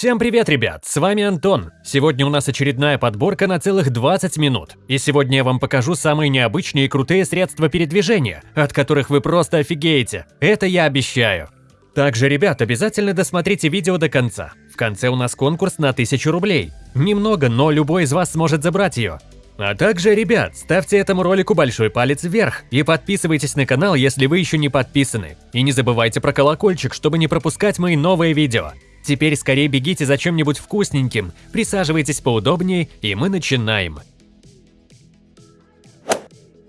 Всем привет, ребят! С вами Антон. Сегодня у нас очередная подборка на целых 20 минут. И сегодня я вам покажу самые необычные и крутые средства передвижения, от которых вы просто офигеете. Это я обещаю. Также, ребят, обязательно досмотрите видео до конца. В конце у нас конкурс на 1000 рублей. Немного, но любой из вас сможет забрать ее. А также, ребят, ставьте этому ролику большой палец вверх и подписывайтесь на канал, если вы еще не подписаны. И не забывайте про колокольчик, чтобы не пропускать мои новые видео. Теперь скорее бегите за чем-нибудь вкусненьким, присаживайтесь поудобнее, и мы начинаем.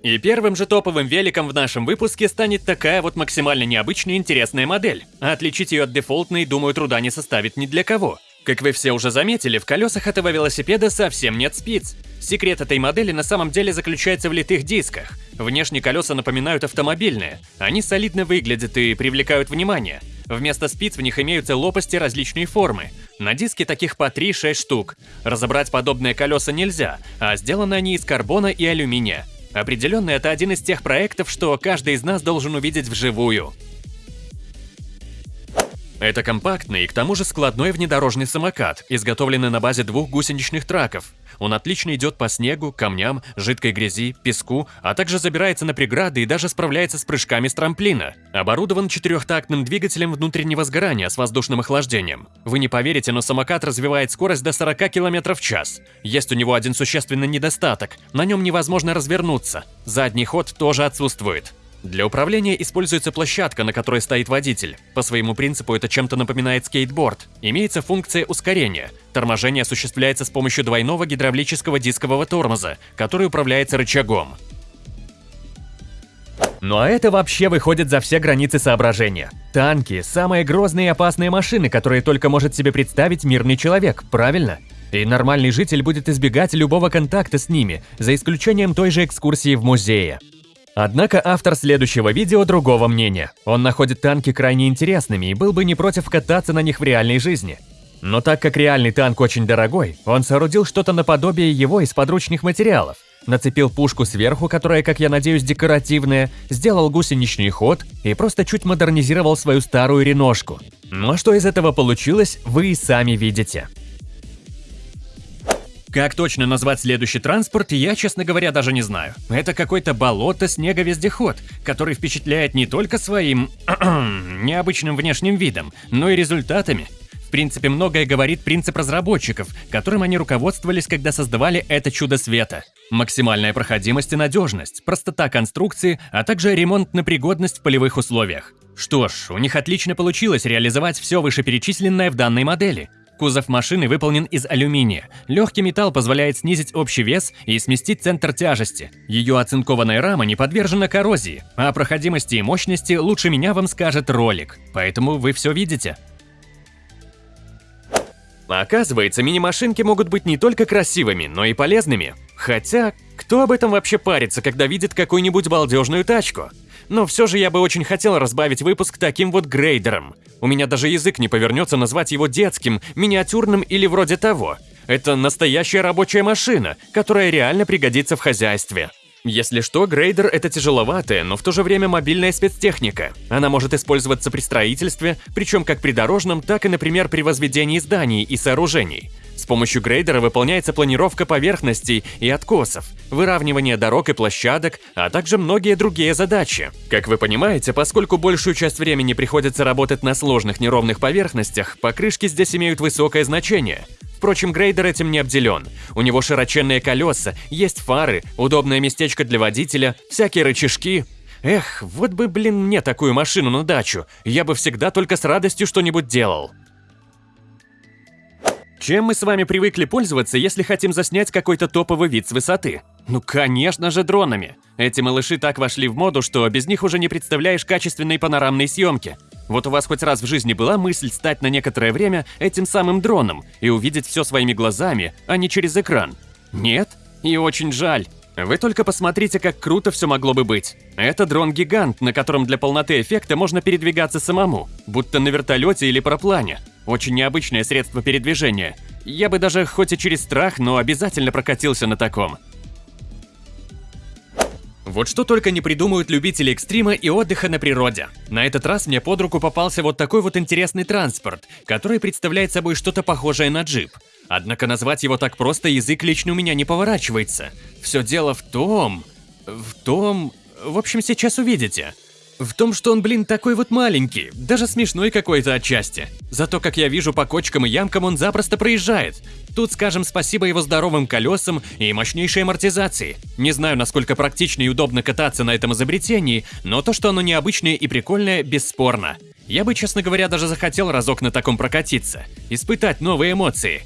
И первым же топовым великом в нашем выпуске станет такая вот максимально необычная интересная модель. А отличить ее от дефолтной, думаю, труда не составит ни для кого. Как вы все уже заметили, в колесах этого велосипеда совсем нет спиц. Секрет этой модели на самом деле заключается в литых дисках. Внешние колеса напоминают автомобильные. Они солидно выглядят и привлекают внимание. Вместо спиц в них имеются лопасти различной формы. На диске таких по 3-6 штук. Разобрать подобные колеса нельзя, а сделаны они из карбона и алюминия. Определенно, это один из тех проектов, что каждый из нас должен увидеть вживую. Это компактный и к тому же складной внедорожный самокат, изготовленный на базе двух гусеничных траков. Он отлично идет по снегу, камням, жидкой грязи, песку, а также забирается на преграды и даже справляется с прыжками с трамплина. Оборудован четырехтактным двигателем внутреннего сгорания с воздушным охлаждением. Вы не поверите, но самокат развивает скорость до 40 км в час. Есть у него один существенный недостаток – на нем невозможно развернуться. Задний ход тоже отсутствует. Для управления используется площадка, на которой стоит водитель. По своему принципу это чем-то напоминает скейтборд. Имеется функция ускорения. Торможение осуществляется с помощью двойного гидравлического дискового тормоза, который управляется рычагом. Ну а это вообще выходит за все границы соображения. Танки – самые грозные и опасные машины, которые только может себе представить мирный человек, правильно? И нормальный житель будет избегать любого контакта с ними, за исключением той же экскурсии в музее. Однако автор следующего видео другого мнения. Он находит танки крайне интересными и был бы не против кататься на них в реальной жизни. Но так как реальный танк очень дорогой, он соорудил что-то наподобие его из подручных материалов. Нацепил пушку сверху, которая, как я надеюсь, декоративная, сделал гусеничный ход и просто чуть модернизировал свою старую реношку. Но что из этого получилось, вы и сами видите. Как точно назвать следующий транспорт, я, честно говоря, даже не знаю. Это какой-то болото-снеговездеход, который впечатляет не только своим необычным внешним видом, но и результатами. В принципе, многое говорит принцип разработчиков, которым они руководствовались, когда создавали это чудо света. Максимальная проходимость и надежность, простота конструкции, а также ремонтная пригодность в полевых условиях. Что ж, у них отлично получилось реализовать все вышеперечисленное в данной модели – Кузов машины выполнен из алюминия. Легкий металл позволяет снизить общий вес и сместить центр тяжести. Ее оцинкованная рама не подвержена коррозии, а о проходимости и мощности лучше меня вам скажет ролик. Поэтому вы все видите. Оказывается, мини-машинки могут быть не только красивыми, но и полезными. Хотя, кто об этом вообще парится, когда видит какую-нибудь балдежную тачку? Но все же я бы очень хотел разбавить выпуск таким вот грейдером. У меня даже язык не повернется назвать его детским, миниатюрным или вроде того. Это настоящая рабочая машина, которая реально пригодится в хозяйстве. Если что, грейдер – это тяжеловатая, но в то же время мобильная спецтехника. Она может использоваться при строительстве, причем как при дорожном, так и, например, при возведении зданий и сооружений. С помощью грейдера выполняется планировка поверхностей и откосов, выравнивание дорог и площадок, а также многие другие задачи. Как вы понимаете, поскольку большую часть времени приходится работать на сложных неровных поверхностях, покрышки здесь имеют высокое значение. Впрочем, грейдер этим не обделен. У него широченные колеса, есть фары, удобное местечко для водителя, всякие рычажки. Эх, вот бы, блин, мне такую машину на дачу. Я бы всегда только с радостью что-нибудь делал. Чем мы с вами привыкли пользоваться, если хотим заснять какой-то топовый вид с высоты? Ну, конечно же, дронами. Эти малыши так вошли в моду, что без них уже не представляешь качественной панорамной съемки. Вот у вас хоть раз в жизни была мысль стать на некоторое время этим самым дроном и увидеть все своими глазами, а не через экран? Нет? И очень жаль. Вы только посмотрите, как круто все могло бы быть. Это дрон-гигант, на котором для полноты эффекта можно передвигаться самому, будто на вертолете или параплане. Очень необычное средство передвижения. Я бы даже, хоть и через страх, но обязательно прокатился на таком. Вот что только не придумают любители экстрима и отдыха на природе. На этот раз мне под руку попался вот такой вот интересный транспорт, который представляет собой что-то похожее на джип. Однако назвать его так просто язык лично у меня не поворачивается. Все дело в том... В том... В общем, сейчас увидите. В том, что он, блин, такой вот маленький, даже смешной какой-то отчасти. Зато, как я вижу, по кочкам и ямкам он запросто проезжает. Тут скажем спасибо его здоровым колесам и мощнейшей амортизации. Не знаю, насколько практично и удобно кататься на этом изобретении, но то, что оно необычное и прикольное, бесспорно. Я бы, честно говоря, даже захотел разок на таком прокатиться, испытать новые эмоции.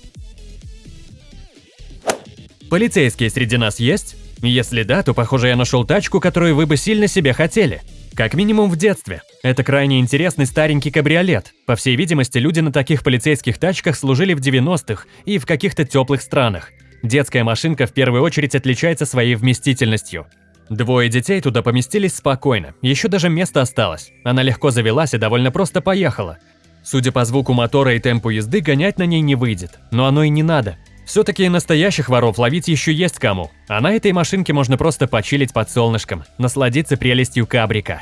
Полицейские среди нас есть? Если да, то, похоже, я нашел тачку, которую вы бы сильно себе хотели. Как минимум в детстве. Это крайне интересный старенький кабриолет. По всей видимости, люди на таких полицейских тачках служили в 90-х и в каких-то теплых странах. Детская машинка в первую очередь отличается своей вместительностью. Двое детей туда поместились спокойно, еще даже место осталось. Она легко завелась и довольно просто поехала. Судя по звуку мотора и темпу езды, гонять на ней не выйдет. Но оно и не надо. Все-таки настоящих воров ловить еще есть кому, а на этой машинке можно просто почилить под солнышком, насладиться прелестью кабрика.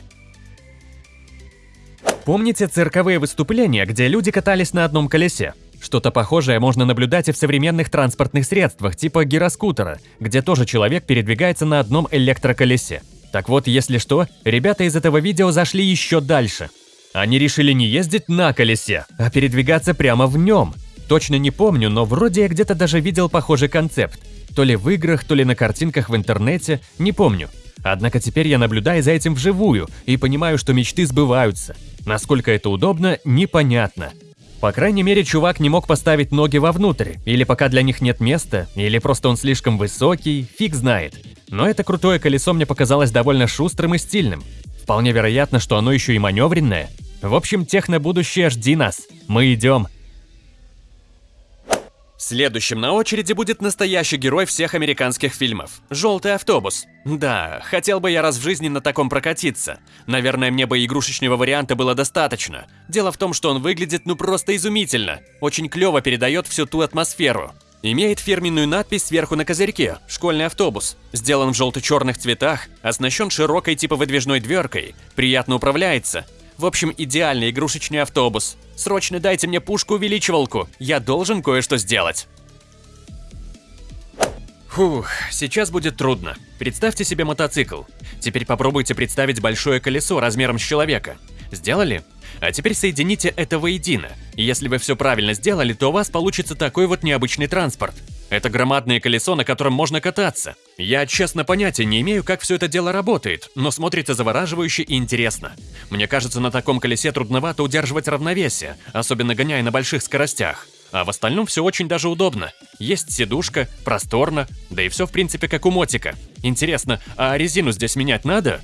Помните цирковые выступления, где люди катались на одном колесе? Что-то похожее можно наблюдать и в современных транспортных средствах, типа гироскутера, где тоже человек передвигается на одном электроколесе. Так вот, если что, ребята из этого видео зашли еще дальше. Они решили не ездить на колесе, а передвигаться прямо в нем. Точно не помню, но вроде я где-то даже видел похожий концепт. То ли в играх, то ли на картинках в интернете, не помню. Однако теперь я наблюдаю за этим вживую и понимаю, что мечты сбываются. Насколько это удобно, непонятно. По крайней мере, чувак не мог поставить ноги вовнутрь, или пока для них нет места, или просто он слишком высокий, фиг знает. Но это крутое колесо мне показалось довольно шустрым и стильным. Вполне вероятно, что оно еще и маневренное. В общем, техно-будущее жди нас. Мы идем. Следующим на очереди будет настоящий герой всех американских фильмов – «Желтый автобус». Да, хотел бы я раз в жизни на таком прокатиться. Наверное, мне бы игрушечного варианта было достаточно. Дело в том, что он выглядит ну просто изумительно. Очень клево передает всю ту атмосферу. Имеет фирменную надпись сверху на козырьке «Школьный автобус». Сделан в желто-черных цветах, оснащен широкой типа выдвижной дверкой, приятно управляется – в общем, идеальный игрушечный автобус. Срочно дайте мне пушку-увеличивалку, я должен кое-что сделать. Фух, сейчас будет трудно. Представьте себе мотоцикл. Теперь попробуйте представить большое колесо размером с человека. Сделали? А теперь соедините это воедино. Если вы все правильно сделали, то у вас получится такой вот необычный транспорт. Это громадное колесо, на котором можно кататься. Я, честно, понятия не имею, как все это дело работает, но смотрится завораживающе и интересно. Мне кажется, на таком колесе трудновато удерживать равновесие, особенно гоняя на больших скоростях. А в остальном все очень даже удобно. Есть сидушка, просторно, да и все в принципе как у мотика. Интересно, а резину здесь менять надо?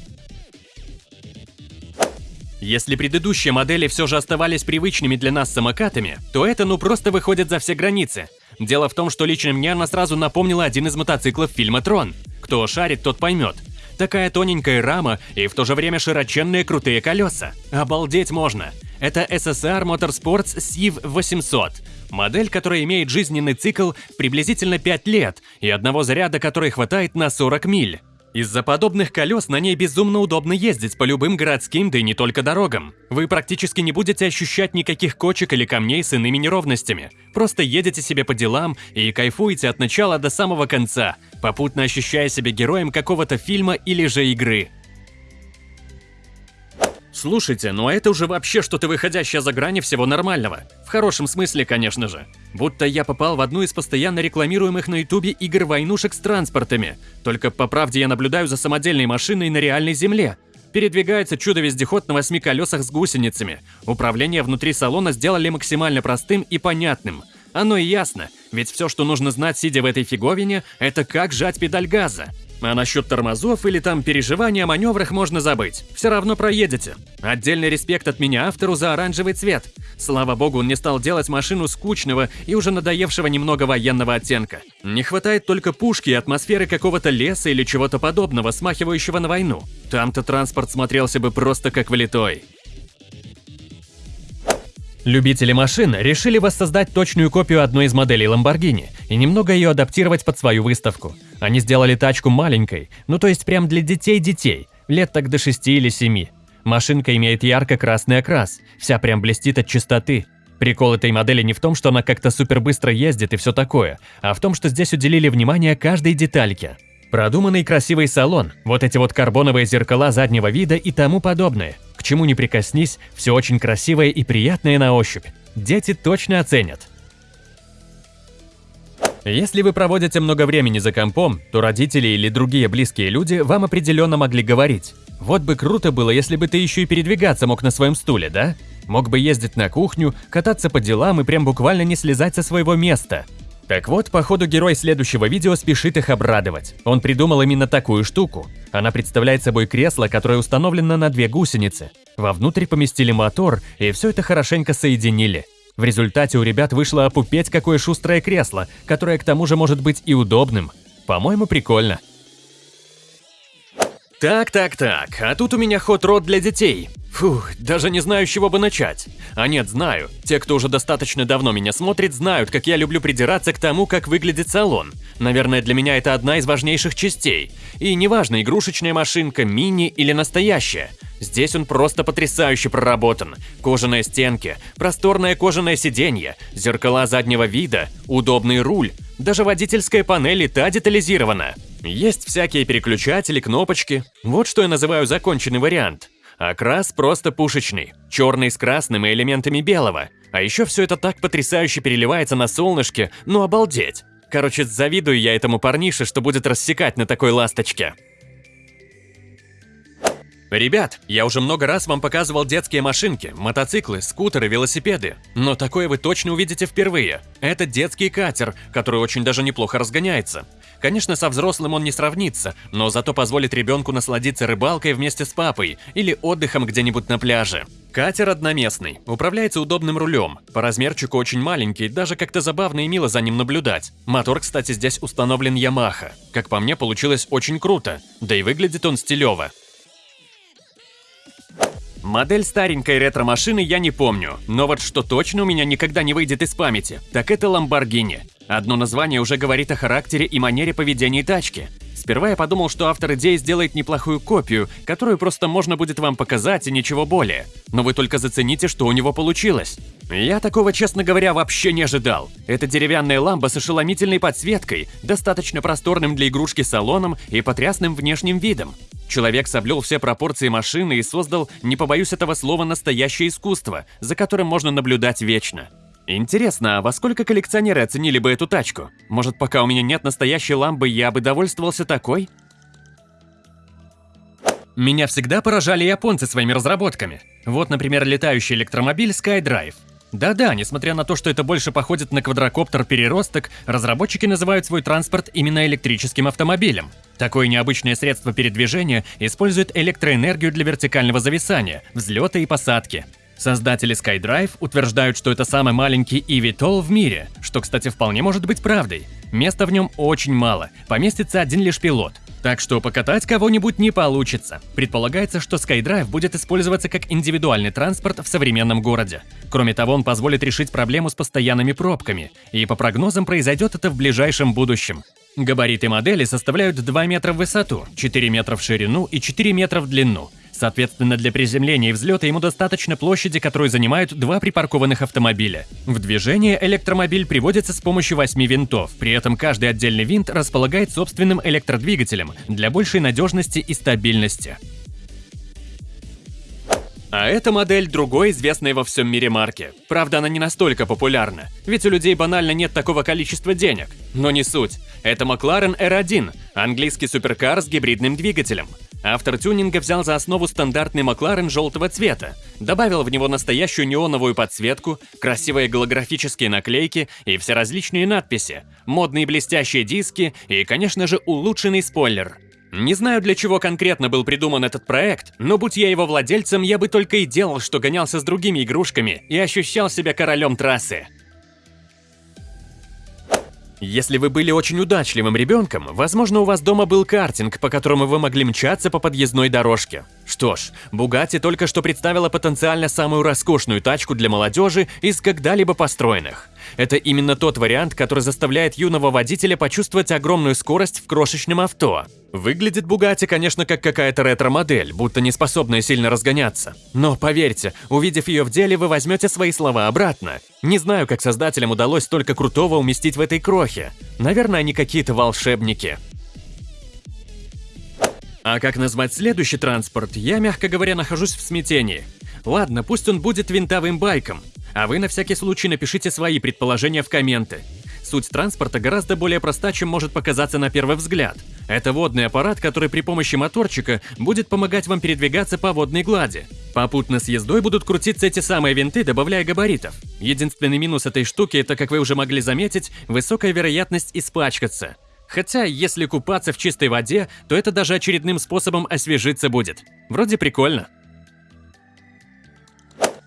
Если предыдущие модели все же оставались привычными для нас самокатами, то это ну просто выходит за все границы. Дело в том, что лично мне она сразу напомнила один из мотоциклов фильма «Трон». Кто шарит, тот поймет. Такая тоненькая рама и в то же время широченные крутые колеса. Обалдеть можно. Это SSR Motorsports Civ 800. Модель, которая имеет жизненный цикл приблизительно 5 лет и одного заряда, который хватает на 40 миль. Из-за подобных колес на ней безумно удобно ездить по любым городским, да и не только дорогам. Вы практически не будете ощущать никаких кочек или камней с иными неровностями. Просто едете себе по делам и кайфуете от начала до самого конца, попутно ощущая себя героем какого-то фильма или же игры. Слушайте, ну это уже вообще что-то выходящее за грани всего нормального. В хорошем смысле, конечно же. Будто я попал в одну из постоянно рекламируемых на ютубе игр-войнушек с транспортами. Только по правде я наблюдаю за самодельной машиной на реальной земле. Передвигается чудо-вездеход на восьми колесах с гусеницами. Управление внутри салона сделали максимально простым и понятным. Оно и ясно, ведь все, что нужно знать, сидя в этой фиговине, это как жать педаль газа. А насчет тормозов или там переживания о маневрах можно забыть. Все равно проедете. Отдельный респект от меня автору за оранжевый цвет. Слава богу, он не стал делать машину скучного и уже надоевшего немного военного оттенка. Не хватает только пушки и атмосферы какого-то леса или чего-то подобного, смахивающего на войну. Там-то транспорт смотрелся бы просто как влитой. Любители машин решили воссоздать точную копию одной из моделей Lamborghini, и немного ее адаптировать под свою выставку. Они сделали тачку маленькой, ну то есть прям для детей-детей, лет так до 6 или 7. Машинка имеет ярко-красный окрас, вся прям блестит от чистоты. Прикол этой модели не в том, что она как-то супер быстро ездит и все такое, а в том, что здесь уделили внимание каждой детальке. Продуманный красивый салон, вот эти вот карбоновые зеркала заднего вида и тому подобное. К чему не прикоснись, все очень красивое и приятное на ощупь. Дети точно оценят. Если вы проводите много времени за компом, то родители или другие близкие люди вам определенно могли говорить. Вот бы круто было, если бы ты еще и передвигаться мог на своем стуле, да? Мог бы ездить на кухню, кататься по делам и прям буквально не слезать со своего места. Так вот, походу герой следующего видео спешит их обрадовать. Он придумал именно такую штуку. Она представляет собой кресло, которое установлено на две гусеницы. Вовнутрь поместили мотор, и все это хорошенько соединили. В результате у ребят вышло опупеть какое шустрое кресло, которое к тому же может быть и удобным. По-моему, прикольно. Так, так, так, а тут у меня ход-род для детей. Фух, даже не знаю, с чего бы начать. А нет, знаю. Те, кто уже достаточно давно меня смотрит, знают, как я люблю придираться к тому, как выглядит салон. Наверное, для меня это одна из важнейших частей. И неважно, игрушечная машинка, мини или настоящая. Здесь он просто потрясающе проработан. Кожаные стенки, просторное кожаное сиденье, зеркала заднего вида, удобный руль. Даже водительская панель и та детализирована. Есть всякие переключатели, кнопочки. Вот что я называю законченный вариант. Окрас просто пушечный, черный с красным и элементами белого. А еще все это так потрясающе переливается на солнышке, ну обалдеть. Короче, завидую я этому парнише, что будет рассекать на такой ласточке. Ребят, я уже много раз вам показывал детские машинки, мотоциклы, скутеры, велосипеды. Но такое вы точно увидите впервые. Это детский катер, который очень даже неплохо разгоняется. Конечно, со взрослым он не сравнится, но зато позволит ребенку насладиться рыбалкой вместе с папой или отдыхом где-нибудь на пляже. Катер одноместный, управляется удобным рулем, по размерчику очень маленький, даже как-то забавно и мило за ним наблюдать. Мотор, кстати, здесь установлен Yamaha. Как по мне, получилось очень круто, да и выглядит он стилево. Модель старенькой ретро-машины я не помню, но вот что точно у меня никогда не выйдет из памяти, так это Lamborghini. Одно название уже говорит о характере и манере поведения тачки. Сперва я подумал, что автор идеи сделает неплохую копию, которую просто можно будет вам показать и ничего более. Но вы только зацените, что у него получилось. Я такого, честно говоря, вообще не ожидал. Это деревянная ламба с ошеломительной подсветкой, достаточно просторным для игрушки салоном и потрясным внешним видом. Человек соблюл все пропорции машины и создал, не побоюсь этого слова, настоящее искусство, за которым можно наблюдать вечно. Интересно, а во сколько коллекционеры оценили бы эту тачку? Может, пока у меня нет настоящей ламбы, я бы довольствовался такой? Меня всегда поражали японцы своими разработками. Вот, например, летающий электромобиль SkyDrive. Да-да, несмотря на то, что это больше походит на квадрокоптер-переросток, разработчики называют свой транспорт именно электрическим автомобилем. Такое необычное средство передвижения использует электроэнергию для вертикального зависания, взлета и посадки. Создатели SkyDrive утверждают, что это самый маленький eVTOL в мире, что, кстати, вполне может быть правдой. Места в нем очень мало, поместится один лишь пилот. Так что покатать кого-нибудь не получится. Предполагается, что SkyDrive будет использоваться как индивидуальный транспорт в современном городе. Кроме того, он позволит решить проблему с постоянными пробками, и по прогнозам произойдет это в ближайшем будущем. Габариты модели составляют 2 метра в высоту, 4 метра в ширину и 4 метра в длину. Соответственно, для приземления и взлета ему достаточно площади, которую занимают два припаркованных автомобиля. В движение электромобиль приводится с помощью восьми винтов, при этом каждый отдельный винт располагает собственным электродвигателем для большей надежности и стабильности. А эта модель другой известной во всем мире марки. Правда, она не настолько популярна, ведь у людей банально нет такого количества денег. Но не суть. Это McLaren R1, английский суперкар с гибридным двигателем. Автор тюнинга взял за основу стандартный Макларен желтого цвета, добавил в него настоящую неоновую подсветку, красивые голографические наклейки и все различные надписи, модные блестящие диски и, конечно же, улучшенный спойлер. Не знаю, для чего конкретно был придуман этот проект, но будь я его владельцем, я бы только и делал, что гонялся с другими игрушками и ощущал себя королем трассы. Если вы были очень удачливым ребенком, возможно, у вас дома был картинг, по которому вы могли мчаться по подъездной дорожке. Что ж, Bugatti только что представила потенциально самую роскошную тачку для молодежи из когда-либо построенных. Это именно тот вариант, который заставляет юного водителя почувствовать огромную скорость в крошечном авто. Выглядит Bugatti, конечно, как какая-то ретро-модель, будто не способная сильно разгоняться. Но поверьте, увидев ее в деле, вы возьмете свои слова обратно. Не знаю, как создателям удалось столько крутого уместить в этой крохе. Наверное, они какие-то волшебники. А как назвать следующий транспорт, я, мягко говоря, нахожусь в смятении. Ладно, пусть он будет винтовым байком, а вы на всякий случай напишите свои предположения в комменты. Суть транспорта гораздо более проста, чем может показаться на первый взгляд. Это водный аппарат, который при помощи моторчика будет помогать вам передвигаться по водной глади. Попутно с ездой будут крутиться эти самые винты, добавляя габаритов. Единственный минус этой штуки – это, как вы уже могли заметить, высокая вероятность испачкаться – Хотя, если купаться в чистой воде, то это даже очередным способом освежиться будет. Вроде прикольно.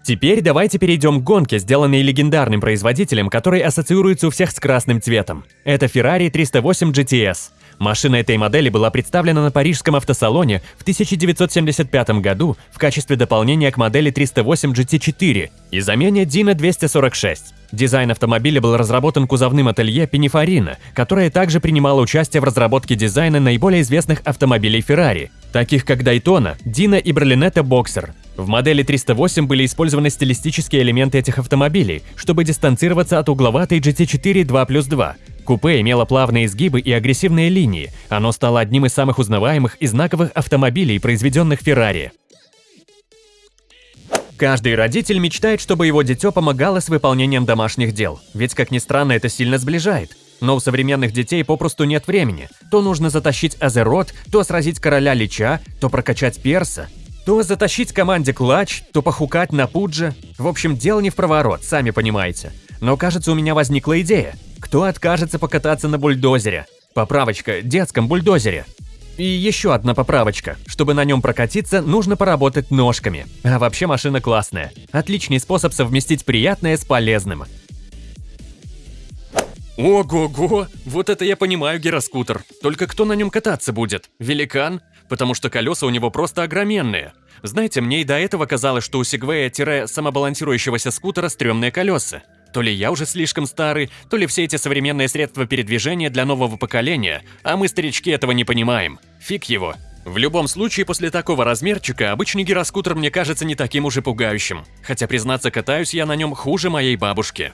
Теперь давайте перейдем к гонке, сделанной легендарным производителем, который ассоциируется у всех с красным цветом. Это Ferrari 308 GTS. Машина этой модели была представлена на парижском автосалоне в 1975 году в качестве дополнения к модели 308 GT4 и замене Dino 246. Дизайн автомобиля был разработан кузовным ателье Пинифарина, которое также принимало участие в разработке дизайна наиболее известных автомобилей Ferrari, таких как Daytona, Dino и Berlinetta Boxer. В модели 308 были использованы стилистические элементы этих автомобилей, чтобы дистанцироваться от угловатой GT4 2 плюс 2. Купе имело плавные изгибы и агрессивные линии, оно стало одним из самых узнаваемых и знаковых автомобилей, произведенных Ferrari. Каждый родитель мечтает, чтобы его дитё помогало с выполнением домашних дел, ведь, как ни странно, это сильно сближает. Но у современных детей попросту нет времени. То нужно затащить Азерот, то сразить короля Лича, то прокачать перса, то затащить команде клатч, то похукать на пудже. В общем, дело не в проворот, сами понимаете. Но кажется, у меня возникла идея. Кто откажется покататься на бульдозере? Поправочка, детском бульдозере. И еще одна поправочка. Чтобы на нем прокатиться, нужно поработать ножками. А вообще машина классная. Отличный способ совместить приятное с полезным. Ого-го! Вот это я понимаю гироскутер. Только кто на нем кататься будет? Великан? Потому что колеса у него просто огроменные. Знаете, мне и до этого казалось, что у сегвея-самобалансирующегося скутера стрёмные колеса. То ли я уже слишком старый, то ли все эти современные средства передвижения для нового поколения, а мы, старички, этого не понимаем. Фиг его. В любом случае, после такого размерчика, обычный гироскутер мне кажется не таким уже пугающим. Хотя, признаться, катаюсь я на нем хуже моей бабушки.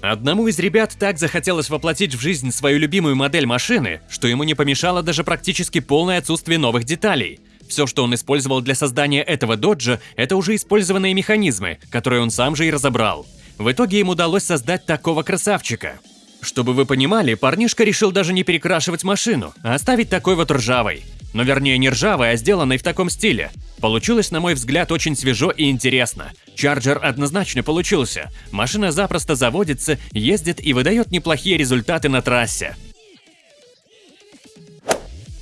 Одному из ребят так захотелось воплотить в жизнь свою любимую модель машины, что ему не помешало даже практически полное отсутствие новых деталей. Все, что он использовал для создания этого доджа, это уже использованные механизмы, которые он сам же и разобрал. В итоге им удалось создать такого красавчика. Чтобы вы понимали, парнишка решил даже не перекрашивать машину, а оставить такой вот ржавой. Но вернее не ржавой, а сделанной в таком стиле. Получилось, на мой взгляд, очень свежо и интересно. Чарджер однозначно получился. Машина запросто заводится, ездит и выдает неплохие результаты на трассе.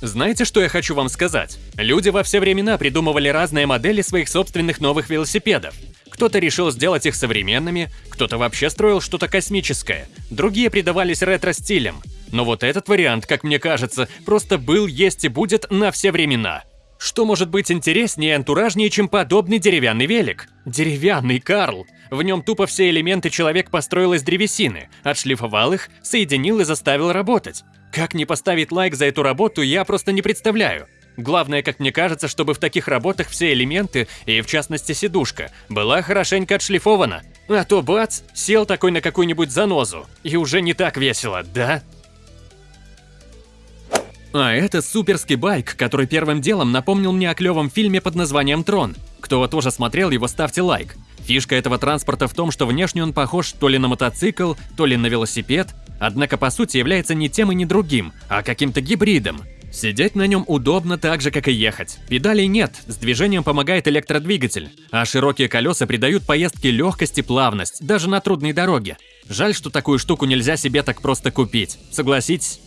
Знаете, что я хочу вам сказать? Люди во все времена придумывали разные модели своих собственных новых велосипедов. Кто-то решил сделать их современными, кто-то вообще строил что-то космическое, другие придавались ретро-стилям. Но вот этот вариант, как мне кажется, просто был, есть и будет на все времена. Что может быть интереснее и антуражнее, чем подобный деревянный велик? Деревянный Карл. В нем тупо все элементы человек построил из древесины, отшлифовал их, соединил и заставил работать. Как не поставить лайк за эту работу, я просто не представляю. Главное, как мне кажется, чтобы в таких работах все элементы, и в частности сидушка, была хорошенько отшлифована. А то бац, сел такой на какую-нибудь занозу, и уже не так весело, да? А это суперский байк, который первым делом напомнил мне о клевом фильме под названием «Трон». Кто тоже смотрел его, ставьте лайк. Фишка этого транспорта в том, что внешне он похож то ли на мотоцикл, то ли на велосипед, однако по сути является не тем и не другим, а каким-то гибридом. Сидеть на нем удобно так же, как и ехать. Педалей нет, с движением помогает электродвигатель, а широкие колеса придают поездке легкость и плавность, даже на трудной дороге. Жаль, что такую штуку нельзя себе так просто купить, согласитесь?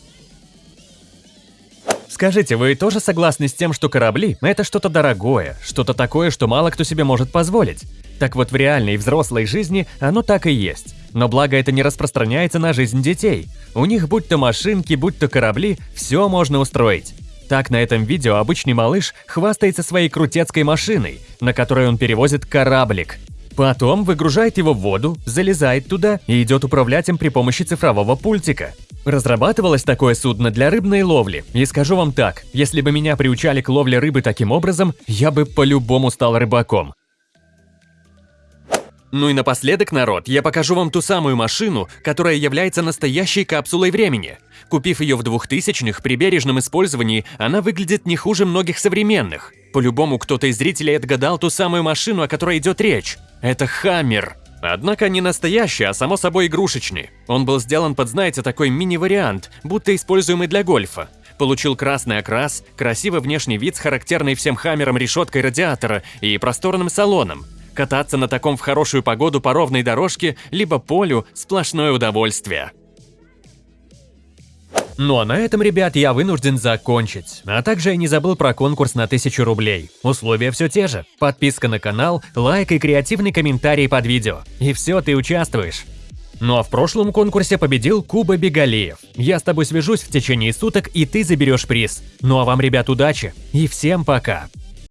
Скажите, вы тоже согласны с тем, что корабли – это что-то дорогое, что-то такое, что мало кто себе может позволить? Так вот, в реальной взрослой жизни оно так и есть. Но благо это не распространяется на жизнь детей. У них будь то машинки, будь то корабли, все можно устроить. Так на этом видео обычный малыш хвастается своей крутецкой машиной, на которой он перевозит кораблик. Потом выгружает его в воду, залезает туда и идет управлять им при помощи цифрового пультика. Разрабатывалось такое судно для рыбной ловли, и скажу вам так, если бы меня приучали к ловле рыбы таким образом, я бы по-любому стал рыбаком. Ну и напоследок, народ, я покажу вам ту самую машину, которая является настоящей капсулой времени. Купив ее в 2000-х, при бережном использовании она выглядит не хуже многих современных. По-любому кто-то из зрителей отгадал ту самую машину, о которой идет речь. Это Хаммер. Однако не настоящий, а само собой игрушечный. Он был сделан под, знаете, такой мини-вариант, будто используемый для гольфа. Получил красный окрас, красивый внешний вид с характерной всем хаммером решеткой радиатора и просторным салоном. Кататься на таком в хорошую погоду по ровной дорожке, либо полю – сплошное удовольствие. Ну а на этом, ребят, я вынужден закончить. А также я не забыл про конкурс на 1000 рублей. Условия все те же. Подписка на канал, лайк и креативный комментарий под видео. И все, ты участвуешь. Ну а в прошлом конкурсе победил Куба Бегалиев. Я с тобой свяжусь в течение суток, и ты заберешь приз. Ну а вам, ребят, удачи и всем пока!